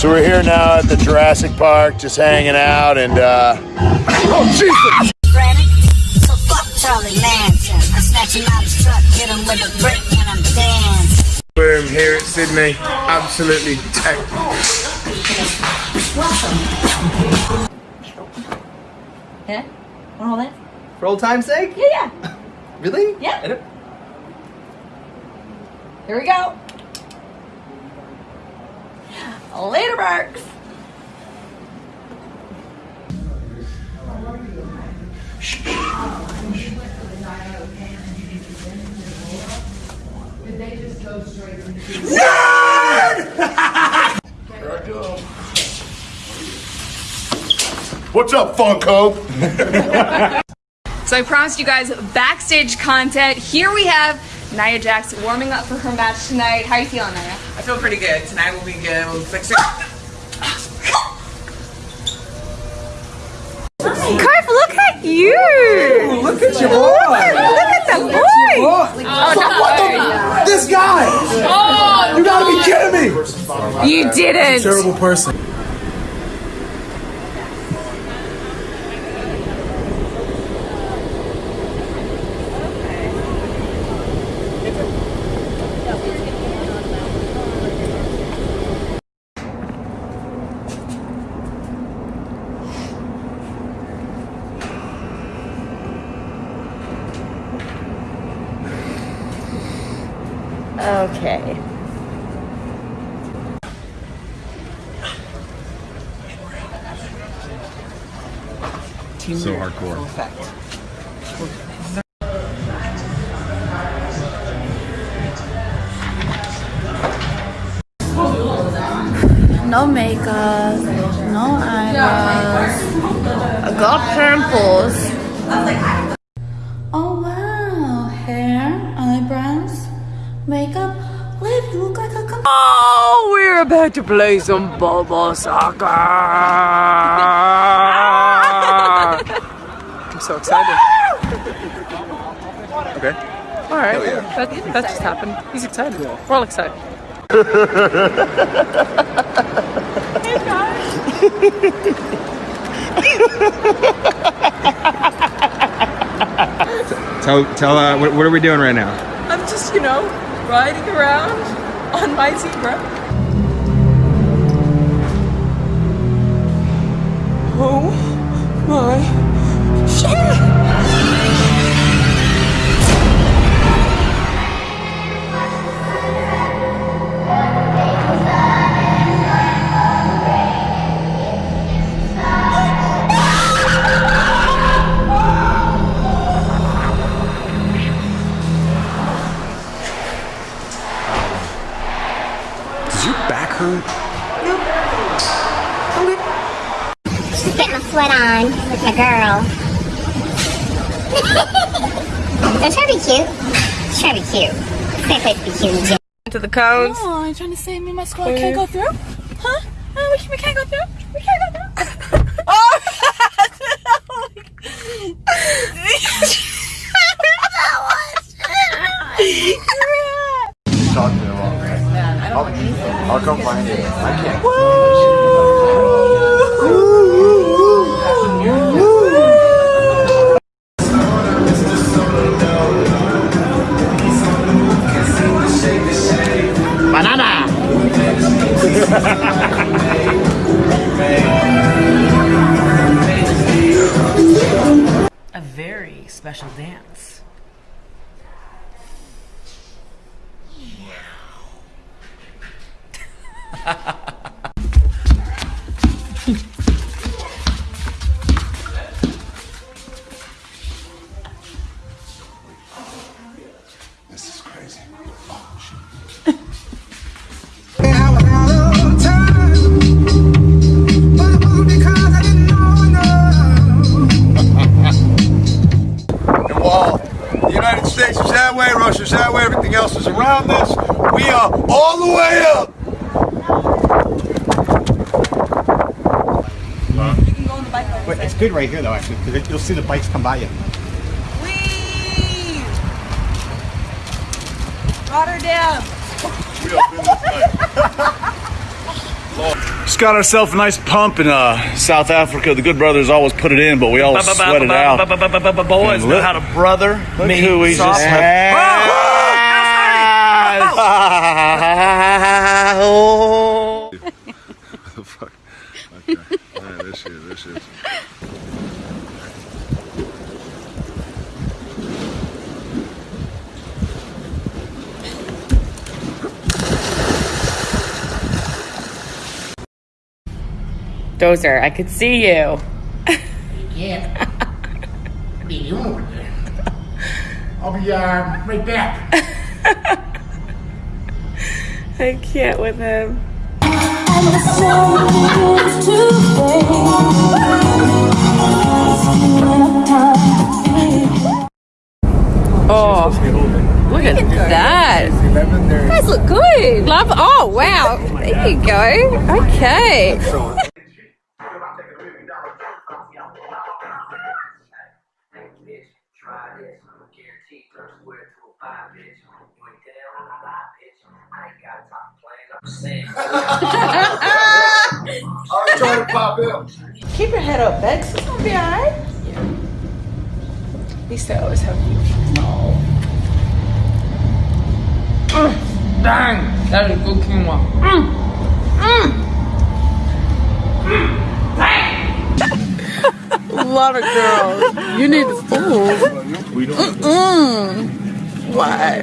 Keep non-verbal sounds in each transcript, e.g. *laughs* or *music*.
So we're here now at the Jurassic Park, just hanging out, and uh, oh Jesus! So fuck Charlie Manson. I snatch him out his truck, hit him with a brick, and I'm dancing. Boom, here at Sydney. Absolutely tech. Yeah? Want all that? For old time's sake? Yeah, yeah. Really? Yeah. Here we go. Later, Marks. *laughs* What's up, Funko? So I promised you guys backstage content. Here we have Nia Jax warming up for her match tonight. How you feeling, Nia? I feel pretty good. Tonight will be good. We'll fix it. Carf, look at you! Look at your boy! Look at the boy! Oh, what the? This guy! Oh, you gotta be kidding me! You didn't! Terrible person. Okay. So hardcore. Effect. No makeup, no eyebrows. I got pimples. About to play some bubble soccer. *laughs* I'm so excited. *laughs* Okay. All right, that, that just happened. He's excited. We're all excited. *laughs* Tell, tell, uh, what, what are we doing right now? I'm just, you know, riding around on my zebra. Oh my shit! Does your back hurt? Just getting a sweat on with my girl. *laughs* Don't try to be cute. Just try to be cute. Same place to be cute in the. To the cones. Oh, you trying to say me and my squad can't go through? Huh? Oh, we, we can't go through? We can't go through? *laughs* Oh, *laughs* Talk to him all right. I'll, I'll come find you. I can't. A special dance. This *laughs* way, that way, everything else is around us, we are all the way up. Wait, it's good right here though, actually, because you'll see the bikes come by you. Whee! Rotterdam! We up *laughs* Just got ourselves a nice pump in uh, South Africa. The good brothers always put it in, but we always sweat it out. Boys know how to brother me who we just had. Fuck. Okay. Yeah, this is, this is. Dozer, I could see you. Yeah. what are you over there? I'll be uh, right back. *laughs* I can't with him. Oh, look at that. You guys look good. Love. Oh, wow. There you go. Okay. I was trying to pop in. Keep your head up, Bex. It's gonna be alright. He said I always have you. Mm, dang, that is good quinoa. Mm, A lot of girls. You need to move. We don't. Mm. Why?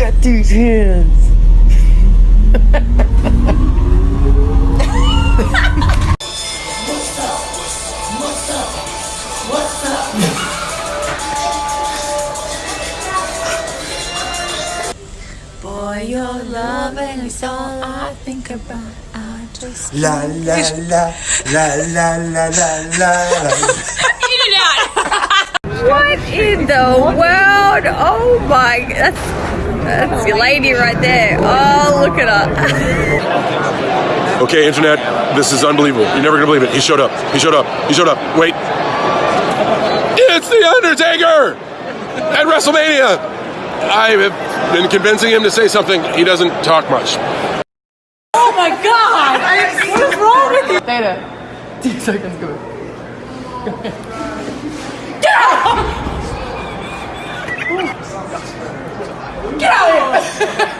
Get these hands. What's up? What's up? What's up? Boy, your loving is all I think about. I just La la *laughs* la la la la la la. *laughs* What in the world? Oh my, that's that's your lady right there. Oh, look at her. *laughs* Okay, internet, this is unbelievable. You're never gonna believe it. He showed up. He showed up. He showed up. Wait. It's the Undertaker at WrestleMania. I have been convincing him to say something. He doesn't talk much. Oh my god! I, what is wrong with you? Theta. *laughs* Two seconds go. Get out! Get out of *laughs* here!